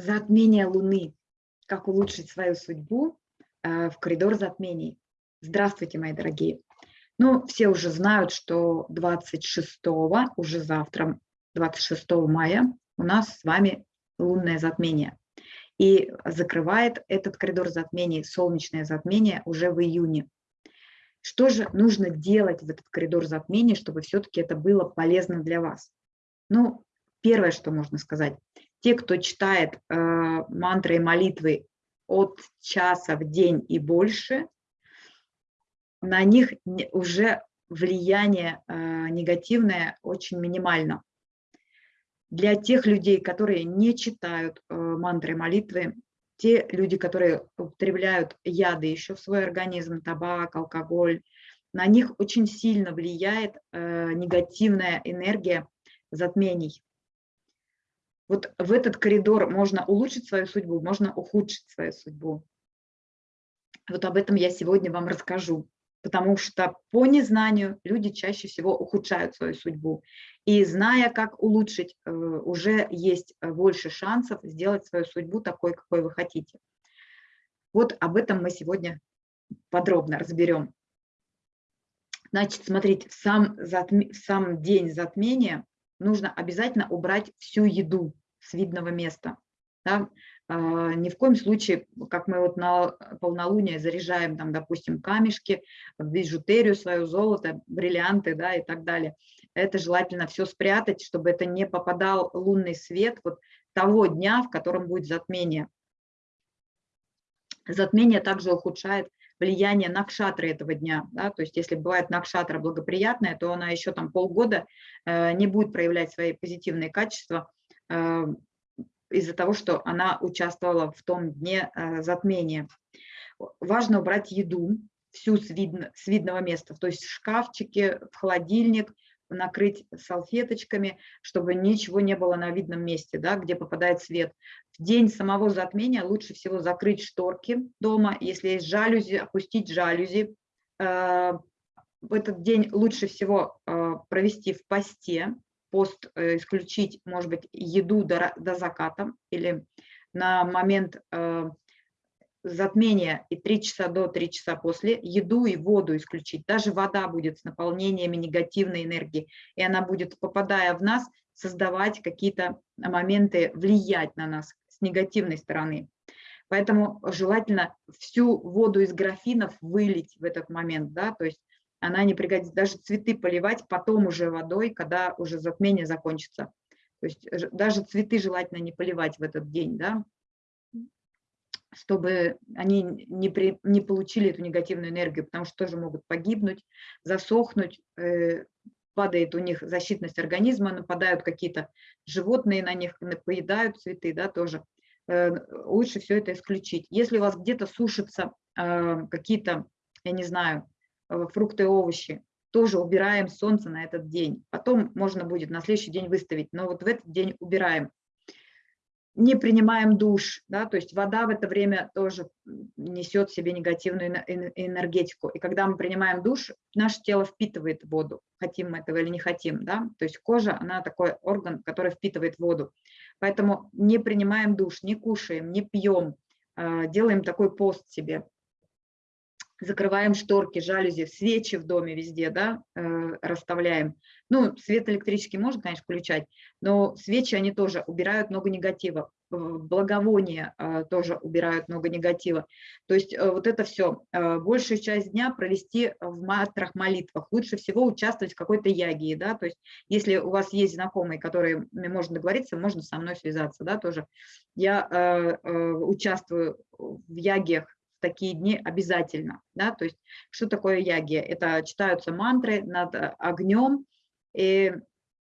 затмение Луны. Как улучшить свою судьбу э, в коридор затмений. Здравствуйте, мои дорогие. Ну, все уже знают, что 26, уже завтра, 26 мая, у нас с вами лунное затмение. И закрывает этот коридор затмений солнечное затмение уже в июне. Что же нужно делать в этот коридор затмения, чтобы все-таки это было полезно для вас? Ну, первое, что можно сказать, те, кто читает э, мантры и молитвы от часа в день и больше, на них уже влияние э, негативное очень минимально. Для тех людей, которые не читают э, мантры и молитвы, те люди, которые употребляют яды еще в свой организм, табак, алкоголь, на них очень сильно влияет э, негативная энергия затмений. Вот в этот коридор можно улучшить свою судьбу, можно ухудшить свою судьбу. Вот об этом я сегодня вам расскажу, потому что по незнанию люди чаще всего ухудшают свою судьбу. И зная, как улучшить, э, уже есть больше шансов сделать свою судьбу такой, какой вы хотите. Вот об этом мы сегодня подробно разберем. Значит, смотрите, в сам, затм... в сам день затмения нужно обязательно убрать всю еду с видного места. Да? А, ни в коем случае, как мы вот на полнолуние заряжаем, там, допустим, камешки, бижутерию свою, золото, бриллианты да, и так далее. Это желательно все спрятать, чтобы это не попадал лунный свет вот того дня, в котором будет затмение. Затмение также ухудшает влияние накшатры этого дня. Да? То есть если бывает накшатра благоприятная, то она еще там полгода э, не будет проявлять свои позитивные качества, из-за того, что она участвовала в том дне э, затмения. Важно убрать еду всю с, видно, с видного места, то есть в шкафчике, в холодильник, накрыть салфеточками, чтобы ничего не было на видном месте, да, где попадает свет. В день самого затмения лучше всего закрыть шторки дома, если есть жалюзи, опустить жалюзи. Э, в этот день лучше всего провести в посте, пост э, исключить, может быть, еду до, до заката или на момент э, затмения и 3 часа до, 3 часа после, еду и воду исключить. Даже вода будет с наполнениями негативной энергии, и она будет, попадая в нас, создавать какие-то моменты, влиять на нас с негативной стороны. Поэтому желательно всю воду из графинов вылить в этот момент, да, то есть она не пригодится. Даже цветы поливать потом уже водой, когда уже затмение закончится. То есть даже цветы желательно не поливать в этот день, да, чтобы они не, при, не получили эту негативную энергию, потому что тоже могут погибнуть, засохнуть, э, падает у них защитность организма, нападают какие-то животные на них, поедают цветы, да, тоже. Э, лучше все это исключить. Если у вас где-то сушатся э, какие-то, я не знаю, Э, фрукты, овощи, тоже убираем солнце на этот день. Потом можно будет на следующий день выставить, но вот в этот день убираем. Не принимаем душ, да, то есть вода в это время тоже несет в себе негативную энергетику. И когда мы принимаем душ, наше тело впитывает воду, хотим мы этого или не хотим, да, то есть кожа, она такой орган, который впитывает воду. Поэтому не принимаем душ, не кушаем, не пьем, э, делаем такой пост себе, закрываем шторки, жалюзи, свечи в доме везде, да, э, расставляем. Ну, свет электрический можно, конечно, включать, но свечи, они тоже убирают много негатива. Благовония э, тоже убирают много негатива. То есть э, вот это все, большую часть дня провести в матрах молитвах. Лучше всего участвовать в какой-то ягии, да, то есть если у вас есть знакомые, которые можно договориться, можно со мной связаться, да, тоже. Я участвую в ягиях такие дни обязательно. Да? То есть что такое ягия? Это читаются мантры над э, огнем, и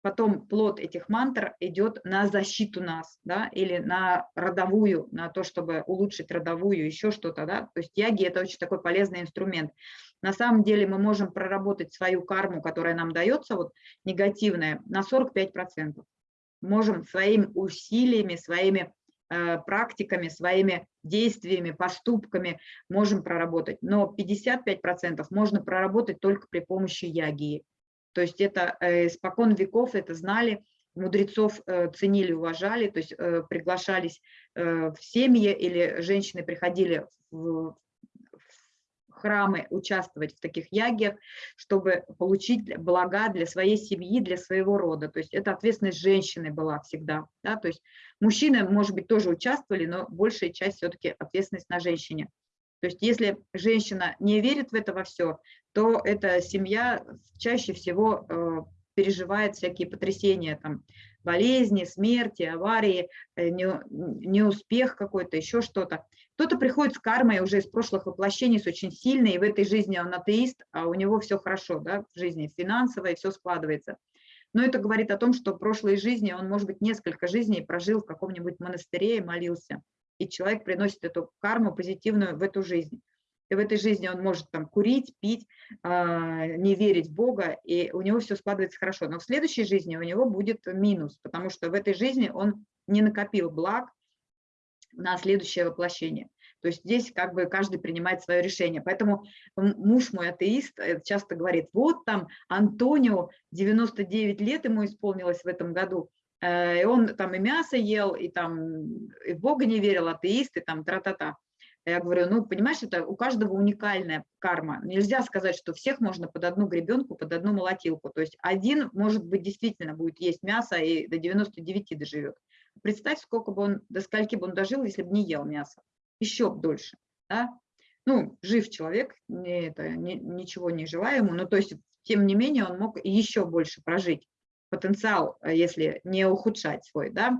потом плод этих мантр идет на защиту нас, да, или на родовую, на то, чтобы улучшить родовую, еще что-то, да, то есть яги – это очень такой полезный инструмент. На самом деле мы можем проработать свою карму, которая нам дается, вот негативная, на 45%. Можем своими усилиями, своими практиками, своими действиями, поступками можем проработать. Но 55% можно проработать только при помощи ягии. То есть это э, испокон веков это знали, мудрецов э, ценили, уважали, то есть э, приглашались э, в семьи или женщины приходили в храмы участвовать в таких ягиях, чтобы получить блага для своей семьи, для своего рода. То есть это ответственность женщины была всегда. Да? То есть мужчины, может быть, тоже участвовали, но большая часть все-таки ответственность на женщине. То есть если женщина не верит в это во все, то эта семья чаще всего переживает всякие потрясения, там, болезни, смерти, аварии, э, неуспех какой-то, еще что-то. Кто-то приходит с кармой уже из прошлых воплощений, с очень сильной, и в этой жизни он атеист, а у него все хорошо, да, в жизни финансово, и все складывается. Но это говорит о том, что в прошлой жизни он, может быть, несколько жизней прожил в каком-нибудь монастыре и молился. И человек приносит эту карму позитивную в эту жизнь. И в этой жизни он может там курить, пить, а, не верить в Бога, и у него все складывается хорошо. Но в следующей жизни у него будет минус, потому что в этой жизни он не накопил благ на следующее воплощение. То есть здесь как бы каждый принимает свое решение. Поэтому муж мой атеист э, часто говорит, вот там Антонио, 99 лет ему исполнилось в этом году, э, и он там и мясо ел, и там и в Бога не верил, атеист, и там тра-та-та. Я говорю, ну, понимаешь, это у каждого уникальная карма. Нельзя сказать, что всех можно под одну гребенку, под одну молотилку. То есть один, может быть, действительно будет есть мясо и до 99 доживет. Представь, сколько бы он, до скольки бы он дожил, если бы не ел мясо. Еще дольше. Да? Ну, жив человек, не, это, не, ничего не желаю ему, но то есть, тем не менее, он мог еще больше прожить потенциал, э, если не ухудшать свой, да.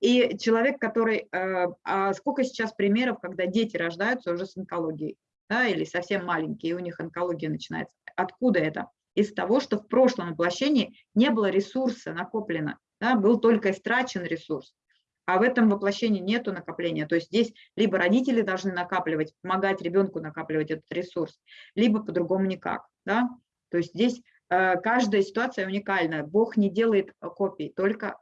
И человек, который, э, а сколько сейчас примеров, когда дети рождаются уже с онкологией, да, или совсем маленькие, и у них онкология начинается. Откуда это? Из того, что в прошлом воплощении не было ресурса накоплено, да, был только истрачен ресурс. А в этом воплощении нет накопления. То есть здесь либо родители должны накапливать, помогать ребенку накапливать этот ресурс, либо по-другому никак. Да? То есть здесь э, каждая ситуация уникальна. Бог не делает копий, только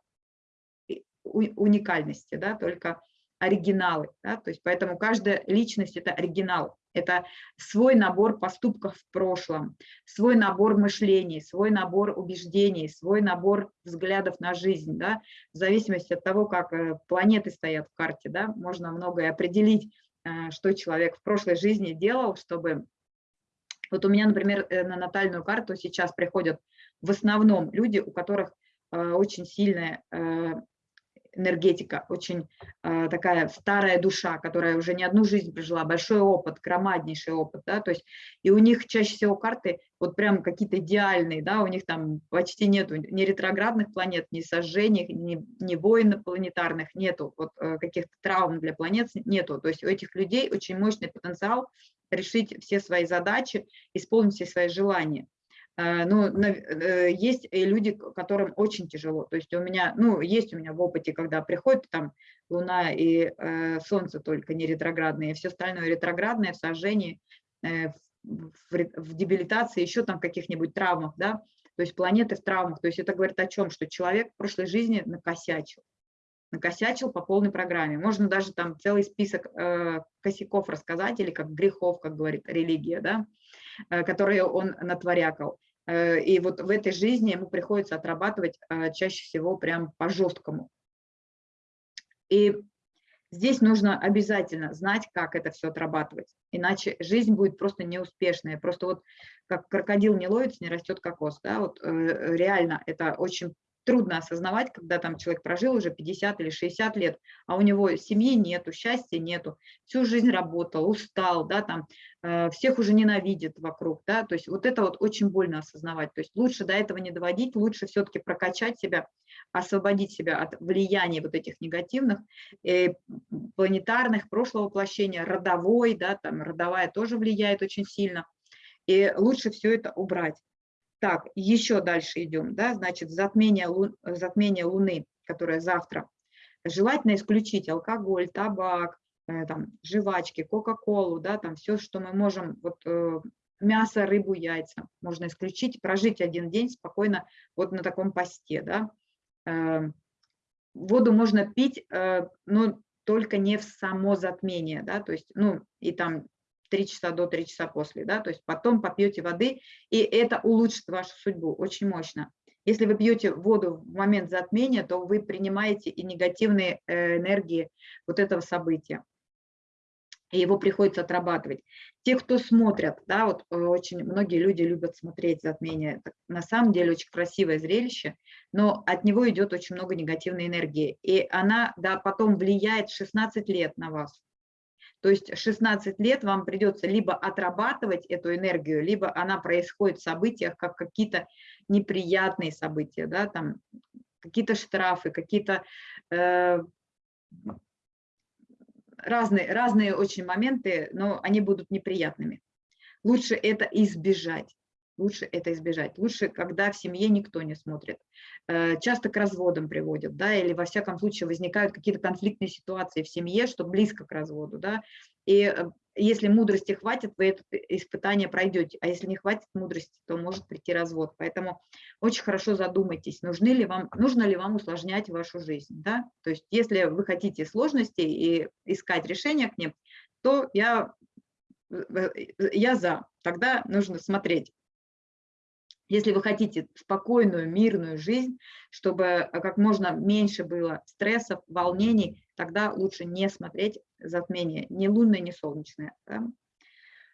уникальности, да, только оригиналы. Да, то есть поэтому каждая личность – это оригинал. Это свой набор поступков в прошлом, свой набор мышлений, свой набор убеждений, свой набор взглядов на жизнь. Да, в зависимости от того, как э, планеты стоят в карте, да, можно многое определить, э, что человек в прошлой жизни делал, чтобы… Вот у меня, например, э, на натальную карту сейчас приходят в основном люди, у которых очень сильная энергетика, очень э, такая старая душа, которая уже не одну жизнь прожила, большой опыт, громаднейший опыт, да, то есть и у них чаще всего карты вот прям какие-то идеальные, да, у них там почти нету ни ретроградных планет, ни сожжений, ни, ни войн планетарных, нету вот э, каких-то травм для планет, нету, то есть у этих людей очень мощный потенциал решить все свои задачи, исполнить все свои желания. Э, ну, э, есть люди, которым очень тяжело. То есть у меня, ну, есть у меня в опыте, когда приходит там Луна и э, Солнце только не ретроградные, все остальное ретроградное в сожжении, э, в, в дебилитации, еще там каких-нибудь травмах, да, то есть планеты в травмах. То есть это говорит о чем? Что человек в прошлой жизни накосячил. Накосячил по полной программе. Можно даже там целый список э, косяков рассказать, или как грехов, как говорит религия, да, э, которые он натворякал. Э, и вот в этой жизни ему приходится отрабатывать э, чаще всего прям по-жесткому. И здесь нужно обязательно знать, как это все отрабатывать, иначе жизнь будет просто неуспешная. Просто вот как крокодил не ловится, не растет кокос. Да? Вот, э, реально это очень трудно осознавать, когда там человек прожил уже 50 или 60 лет, а у него семьи нету, счастья нету, всю жизнь работал, устал, да, там, э, всех уже ненавидит вокруг, да, то есть вот это вот очень больно осознавать, то есть лучше до этого не доводить, лучше все-таки прокачать себя, освободить себя от влияния вот этих негативных, э, планетарных, прошлого воплощения, родовой, да, там родовая тоже влияет очень сильно, и лучше все это убрать. Так, еще дальше идем, да, значит, затмение, лун, затмение Луны, которое завтра. Желательно исключить алкоголь, табак, э, там, жвачки, кока-колу, да, там все, что мы можем, вот э, мясо, рыбу, яйца, можно исключить, прожить один день спокойно вот на таком посте, да. Э, воду можно пить, э, но только не в само затмение, да, то есть, ну, и там 3 часа до, 3 часа после, да, то есть потом попьете воды, и это улучшит вашу судьбу очень мощно. Если вы пьете воду в момент затмения, то вы принимаете и негативные э, энергии вот этого события. И его приходится отрабатывать. Те, кто смотрят, да, вот э, очень многие люди любят смотреть затмение. Это на самом деле очень красивое зрелище, но от него идет очень много негативной энергии. И она да, потом влияет 16 лет на вас. То есть 16 лет вам придется либо отрабатывать эту энергию, либо она происходит в событиях, как какие-то неприятные события, да, там какие-то штрафы, какие-то э, разные, разные очень моменты, но они будут неприятными. Лучше это избежать лучше это избежать. Лучше, когда в семье никто не смотрит. Э, часто к разводам приводят, да, или во всяком случае возникают какие-то конфликтные ситуации в семье, что близко к разводу, да, и э, если мудрости хватит, вы это испытание пройдете, а если не хватит мудрости, то может прийти развод. Поэтому очень хорошо задумайтесь, нужны ли вам, нужно ли вам усложнять вашу жизнь. Да? То есть если вы хотите сложностей и искать решения к ним, то я, э, я за. Тогда нужно смотреть, если вы хотите спокойную, мирную жизнь, чтобы э, как можно меньше было стрессов, волнений, тогда лучше не смотреть затмение, ни лунное, ни солнечное. Да?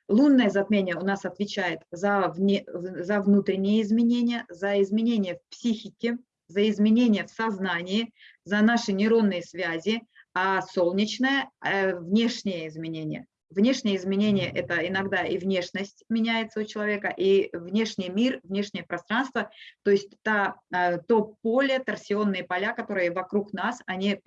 Лунное затмение у нас отвечает за, вне, за внутренние изменения, за изменения в психике, за изменения в сознании, за наши нейронные связи, а солнечное э, – внешние изменения. Внешние изменения – это иногда и внешность меняется у человека, и внешний мир, внешнее пространство, то есть та, э, то поле, торсионные поля, которые вокруг нас, они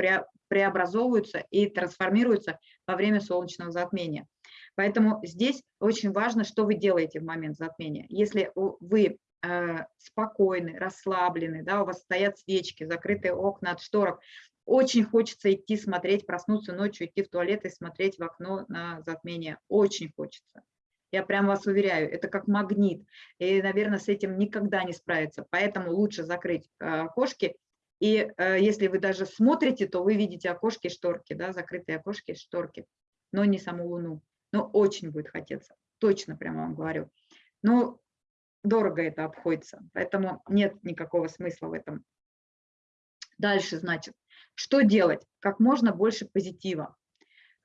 преобразовываются и трансформируются во время солнечного затмения. Поэтому здесь очень важно, что вы делаете в момент затмения. Если вы э, спокойны, расслаблены, да, у вас стоят свечки, закрытые окна от шторок, очень хочется идти смотреть, проснуться ночью, идти в туалет и смотреть в окно на затмение. Очень хочется. Я прям вас уверяю, это как магнит. И, наверное, с этим никогда не справиться. Поэтому лучше закрыть э, окошки. И э, если вы даже смотрите, то вы видите окошки, шторки, да, закрытые окошки, шторки, но не саму Луну. Но очень будет хотеться, точно прямо вам говорю. Но дорого это обходится, поэтому нет никакого смысла в этом. Дальше, значит, что делать? Как можно больше позитива,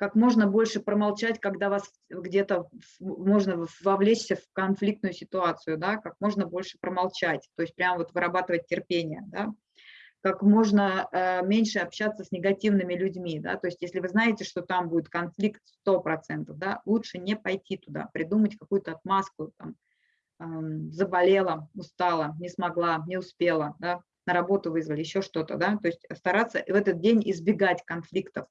как можно больше промолчать, когда вас где-то можно вовлечься в конфликтную ситуацию, да, как можно больше промолчать, то есть прямо вот вырабатывать терпение, да, как можно э, меньше общаться с негативными людьми, да, то есть если вы знаете, что там будет конфликт 100%, да, лучше не пойти туда, придумать какую-то отмазку, там, э, заболела, устала, не смогла, не успела, да, на работу вызвали, еще что-то, да, то есть стараться в этот день избегать конфликтов.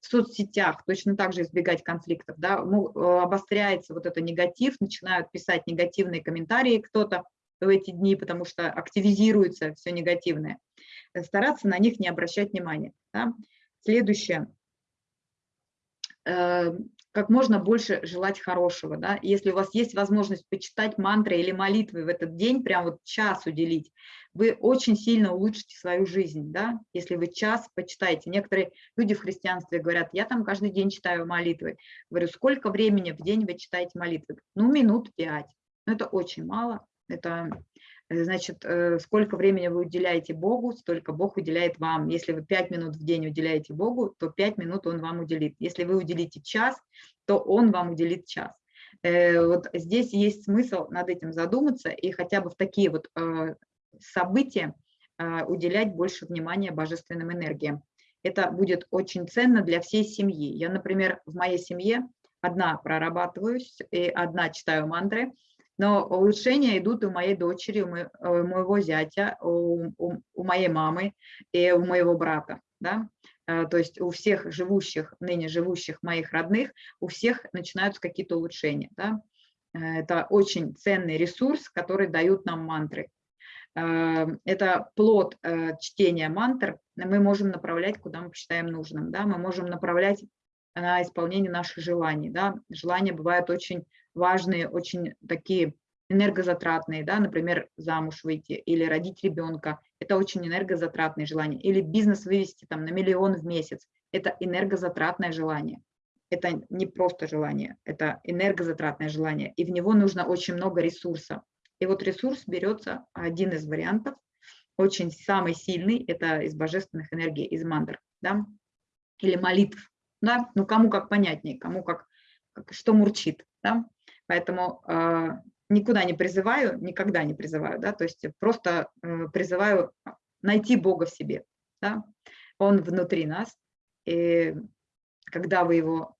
В соцсетях точно так же избегать конфликтов, да, э, обостряется вот это негатив, начинают писать негативные комментарии кто-то в эти дни, потому что активизируется все негативное. Э, стараться на них не обращать внимания. Да. Следующее э, как можно больше желать хорошего. Да? Если у вас есть возможность почитать мантры или молитвы в этот день, прям вот час уделить, вы очень сильно улучшите свою жизнь, да? если вы час почитаете. Некоторые люди в христианстве говорят, я там каждый день читаю молитвы. Говорю, сколько времени в день вы читаете молитвы? Ну, минут пять. Но это очень мало. Это значит, э, сколько времени вы уделяете Богу, столько Бог уделяет вам. Если вы 5 минут в день уделяете Богу, то 5 минут Он вам уделит. Если вы уделите час, то Он вам уделит час. Э, вот здесь есть смысл над этим задуматься и хотя бы в такие вот события уделять больше внимания божественным энергиям. Это будет очень ценно для всей семьи. Я, например, в моей семье одна прорабатываюсь и одна читаю мантры, но улучшения идут у моей дочери, у моего зятя, у, моей мамы и у моего брата. Да? Э, то есть у всех живущих, ныне живущих моих родных, у всех начинаются какие-то улучшения. Да? Э, это очень ценный ресурс, который дают нам мантры. Э, это плод чтения мантр, мы можем направлять, куда мы посчитаем нужным. Да? Мы можем направлять на исполнение наших желаний. Да? Желания бывают очень важные, очень такие энергозатратные, да, например, замуж выйти или родить ребенка, это очень энергозатратные желания, или бизнес вывести там на миллион в месяц, это энергозатратное желание. Это не просто желание, это энергозатратное желание, и в него нужно очень много ресурса. И вот ресурс берется, один из вариантов, очень самый сильный, это из божественных энергий, из мандр, да, или молитв, да, ну кому как понятнее, кому как, как что мурчит, да, поэтому э, никуда не призываю, никогда не призываю, да, то есть просто э, призываю найти Бога в себе, да, Он внутри нас, и когда вы его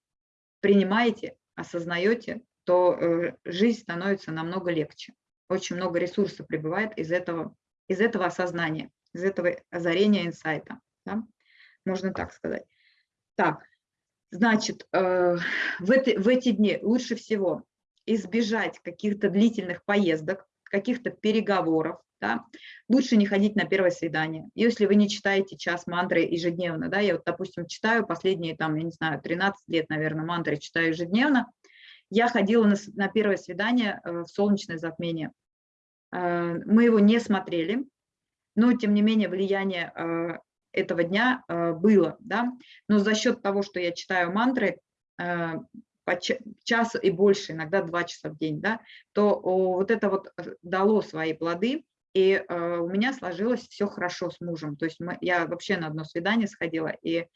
принимаете, осознаете, то э, жизнь становится намного легче. Очень много ресурсов прибывает из этого, из этого осознания, из этого озарения инсайта. Да? Можно так сказать. Так, значит, э, в, эти, в эти дни лучше всего избежать каких-то длительных поездок, каких-то переговоров, да, лучше не ходить на первое свидание. Если вы не читаете час мантры ежедневно, да, я вот, допустим, читаю последние, там, я не знаю, 13 лет, наверное, мантры читаю ежедневно, я ходила на, на первое свидание э, в солнечное затмение. Э, мы его не смотрели, но, тем не менее, влияние э, этого дня было, да, но за счет того, что я читаю мантры, по час и больше, иногда два часа в день, да, то вот это вот дало свои плоды, и э, у меня сложилось все хорошо с мужем. То есть мы, я вообще на одно свидание сходила, и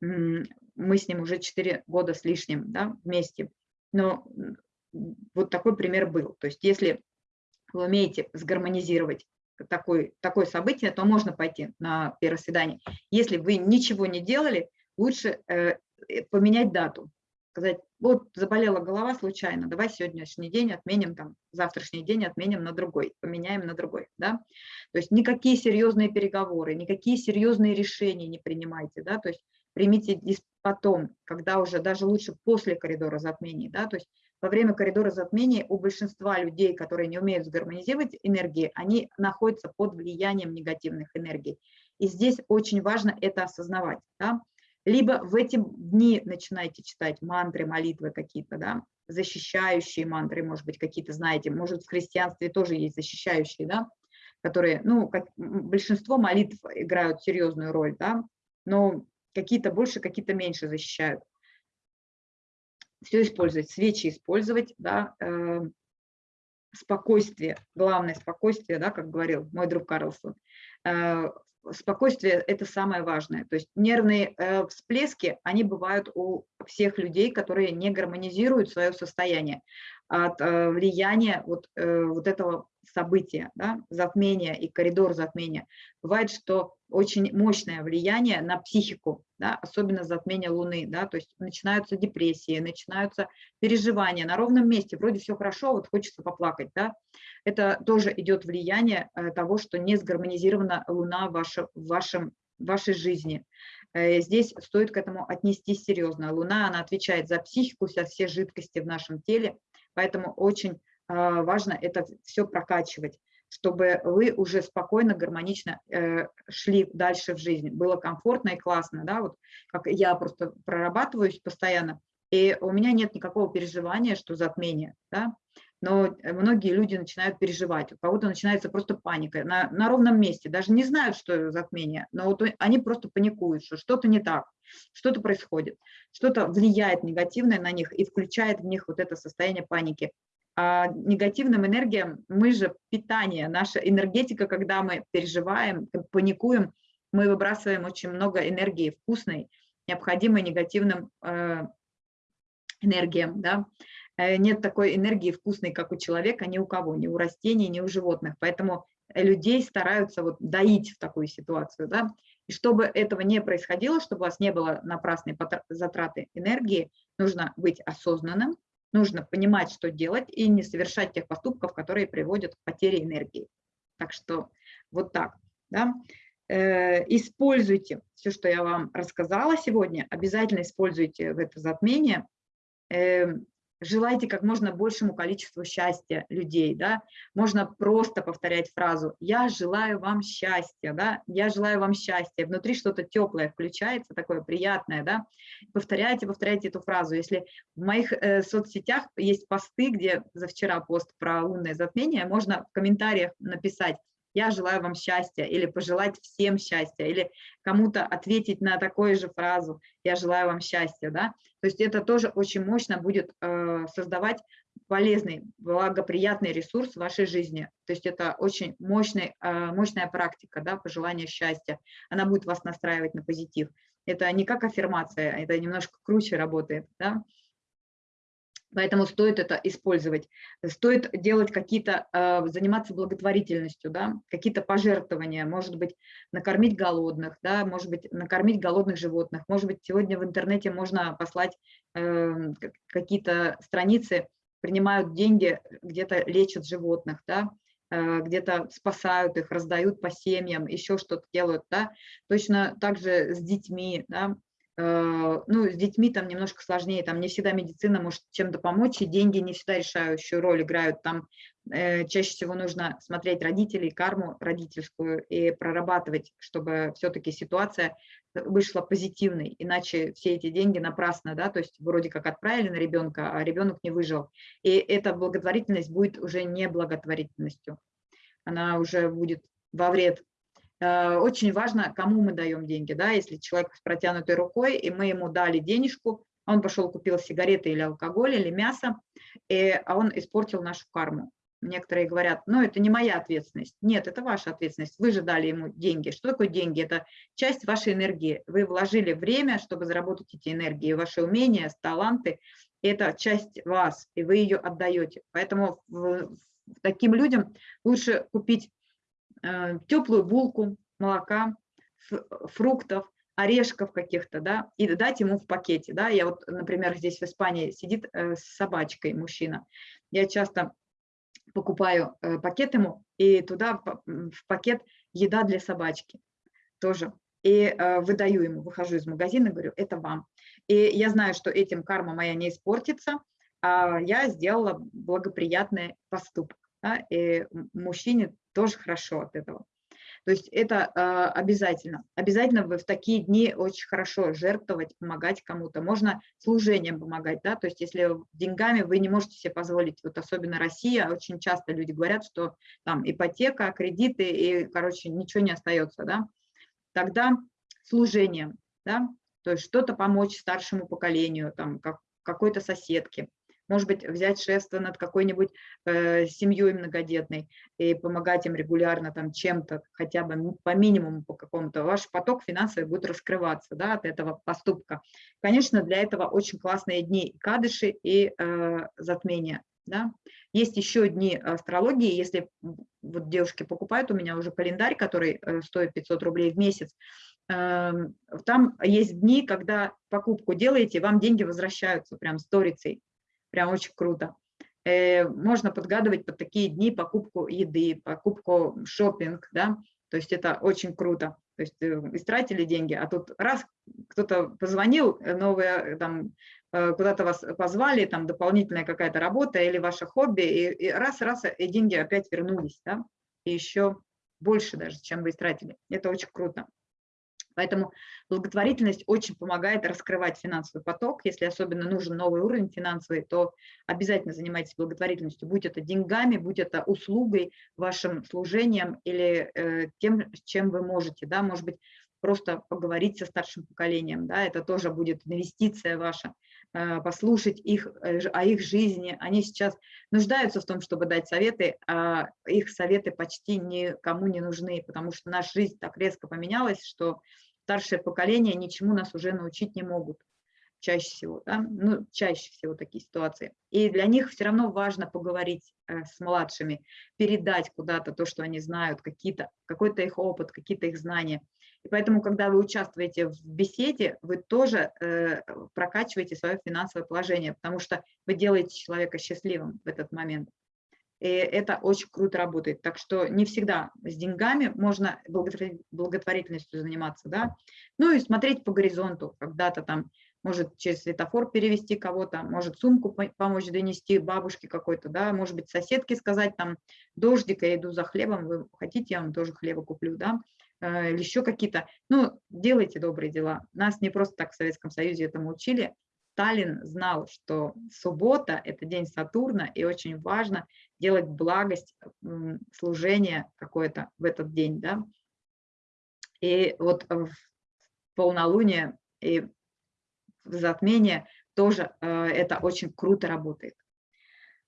мы с ним уже 4 года с лишним да, вместе. Но вот такой пример был. То есть если вы умеете сгармонизировать такое, такое событие, то можно пойти на первое свидание. Если вы ничего не делали, лучше э, э поменять дату сказать, вот заболела голова случайно, давай сегодняшний день отменим, там, завтрашний день отменим на другой, поменяем на другой, да. То есть никакие серьезные переговоры, никакие серьезные решения не принимайте, да, то есть примите потом, когда уже даже лучше после коридора затмений, да, то есть во время коридора затмений у большинства людей, которые не умеют сгармонизировать энергии, они находятся под влиянием негативных энергий. И здесь очень важно это осознавать. Да? Либо в эти дни начинаете читать мантры, молитвы какие-то, да, защищающие мантры, может быть, какие-то знаете, может, в христианстве тоже есть защищающие, да, которые, ну, как большинство молитв играют серьезную роль, да, но какие-то больше, какие-то меньше защищают. Все использовать, свечи использовать, да, э, спокойствие, главное спокойствие, да, как говорил мой друг Карлсон, э, спокойствие – это самое важное. То есть нервные э, всплески, они бывают у всех людей, которые не гармонизируют свое состояние от э, влияния вот, э, вот этого события, да, затмения и коридор затмения. Бывает, что очень мощное влияние на психику, да, особенно затмение Луны, да, то есть начинаются депрессии, начинаются переживания на ровном месте, вроде все хорошо, вот хочется поплакать, да, это тоже идет влияние э, того, что не сгармонизирована Луна в, ваше, в вашем, в вашей жизни. Здесь стоит к этому отнестись серьезно. Луна, она отвечает за психику, за все жидкости в нашем теле, поэтому очень а, важно это все прокачивать чтобы вы уже спокойно, гармонично э, шли дальше в жизнь. Было комфортно и классно, да, вот как я просто прорабатываюсь постоянно, и у меня нет никакого переживания, что затмение, да, но многие люди начинают переживать, у кого-то начинается просто паника на, на ровном месте, даже не знают, что затмение, но вот они просто паникуют, что что-то не так, что-то происходит, что-то влияет негативное на них и включает в них вот это состояние паники а негативным энергиям мы же питание, наша энергетика, когда мы переживаем, паникуем, мы выбрасываем очень много энергии вкусной, необходимой негативным э, энергиям. Да? Э, нет такой энергии вкусной, как у человека, ни у кого, ни у растений, ни у животных. Поэтому людей стараются вот доить в такую ситуацию. Да? И чтобы этого не происходило, чтобы у вас не было напрасной затраты энергии, нужно быть осознанным, нужно понимать, что делать, и не совершать тех поступков, которые приводят к потере энергии. Так что вот так. Да? Э, используйте все, что я вам рассказала сегодня, обязательно используйте в это затмение. Желайте как можно большему количеству счастья людей, да, можно просто повторять фразу «я желаю вам счастья», да, «я желаю вам счастья», внутри что-то теплое включается, такое приятное, да, повторяйте, повторяйте эту фразу. Если в моих э, соцсетях есть посты, где за вчера пост про лунное затмение, можно в комментариях написать я желаю вам счастья, или пожелать всем счастья, или кому-то ответить на такую же фразу, я желаю вам счастья, да, то есть это тоже очень мощно будет э, создавать полезный, благоприятный ресурс в вашей жизни. То есть это очень мощный, а, мощная практика, да, пожелание счастья. Она будет вас настраивать на позитив. Это не как аффирмация, это немножко круче работает. Да? Поэтому стоит это использовать. Стоит делать какие-то, э, заниматься благотворительностью, да, какие-то пожертвования, может быть, накормить голодных, да, может быть, накормить голодных животных. Может быть, сегодня в интернете можно послать э, какие-то страницы, принимают деньги, где-то лечат животных, да, э, где-то спасают их, раздают по семьям, еще что-то делают, да. Точно так же с детьми, да, ну, с детьми там немножко сложнее, там не всегда медицина может чем-то помочь, и деньги не всегда решающую роль играют. Там э, чаще всего нужно смотреть родителей, карму родительскую и прорабатывать, чтобы все-таки ситуация вышла позитивной, иначе все эти деньги напрасно, да, то есть вроде как отправили на ребенка, а ребенок не выжил. И эта благотворительность будет уже не благотворительностью, она уже будет во вред Э, очень важно, кому мы даем деньги. Да? Если человек с протянутой рукой, и мы ему дали денежку, он пошел купил сигареты или алкоголь, или мясо, и, а он испортил нашу карму. Некоторые говорят, ну это не моя ответственность. Нет, это ваша ответственность. Вы же дали ему деньги. Что такое деньги? Это часть вашей энергии. Вы вложили время, чтобы заработать эти энергии, ваши умения, таланты. Это часть вас, и вы ее отдаете. Поэтому таким людям лучше купить Э, теплую булку, молока, фруктов, орешков каких-то, да, и дать ему в пакете, да. Я вот, например, здесь в Испании сидит э, с собачкой мужчина. Я часто покупаю э, пакет ему, и туда в пакет еда для собачки тоже. И выдаю ему, выхожу из магазина, говорю, это вам. И я знаю, что этим карма моя не испортится, а я сделала благоприятный поступок. Да, и мужчине тоже хорошо от этого. То есть это э, обязательно. Обязательно вы в такие дни очень хорошо жертвовать, помогать кому-то. Можно служением помогать, да, то есть если деньгами вы не можете себе позволить, вот особенно Россия, очень часто люди говорят, что там ипотека, кредиты, и, короче, ничего не остается, да, тогда служением, да, то есть что-то помочь старшему поколению, там, как, какой-то соседке, может быть, взять шефство над какой-нибудь э, семьей многодетной и помогать им регулярно там чем-то, хотя бы по минимуму по какому-то, ваш поток финансовый будет раскрываться да, от этого поступка. Конечно, для этого очень классные дни кадыши и э, затмения. Да? Есть еще дни астрологии, если вот девушки покупают у меня уже календарь, который э, стоит 500 рублей в месяц, эм, там есть дни, когда покупку делаете, вам деньги возвращаются прям сторицей. Прям очень круто. Э, можно подгадывать под такие дни покупку еды, покупку шопинг, да, то есть это очень круто. То есть э, истратили деньги, а тут раз кто-то позвонил, э, новое там куда-то вас позвали, там дополнительная какая-то работа или ваше хобби, и, раз-раз, и деньги опять вернулись, да, и еще больше даже, чем вы истратили. Это очень круто. Поэтому благотворительность очень помогает раскрывать финансовый поток. Если особенно нужен новый уровень финансовый, то обязательно занимайтесь благотворительностью, будь это деньгами, будь это услугой, вашим служением или э, тем, чем вы можете. Да? Может быть, просто поговорить со старшим поколением, да? это тоже будет инвестиция ваша, э, послушать их э, о их жизни. Они сейчас нуждаются в том, чтобы дать советы, а их советы почти никому не нужны, потому что наша жизнь так резко поменялась, что старшее поколение ничему нас уже научить не могут чаще всего, да? ну, чаще всего такие ситуации. И для них все равно важно поговорить э, с младшими, передать куда-то то, что они знают, какие-то, какой-то их опыт, какие-то их знания. И поэтому, когда вы участвуете в беседе, вы тоже э, прокачиваете свое финансовое положение, потому что вы делаете человека счастливым в этот момент. И это очень круто работает. Так что не всегда с деньгами можно благотворительностью заниматься, да. Ну и смотреть по горизонту, когда-то там может через светофор перевести кого-то, может сумку помочь донести бабушке какой-то, да, может быть соседке сказать там, дождик, я иду за хлебом, вы хотите, я вам тоже хлеба куплю, да, э, или еще какие-то, ну, делайте добрые дела. Нас не просто так в Советском Союзе этому учили, Сталин знал, что суббота – это день Сатурна, и очень важно делать благость, служение какое-то в этот день. Да? И вот в полнолуние и в затмение тоже э, это очень круто работает.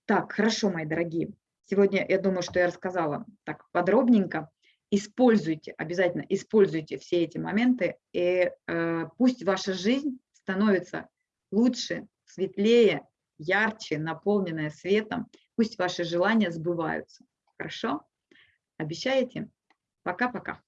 Так, хорошо, мои дорогие. Сегодня я думаю, что я рассказала так подробненько. Используйте, обязательно используйте все эти моменты, и э, пусть ваша жизнь становится лучше, светлее, ярче, наполненная светом. Пусть ваши желания сбываются. Хорошо? Обещаете? Пока-пока.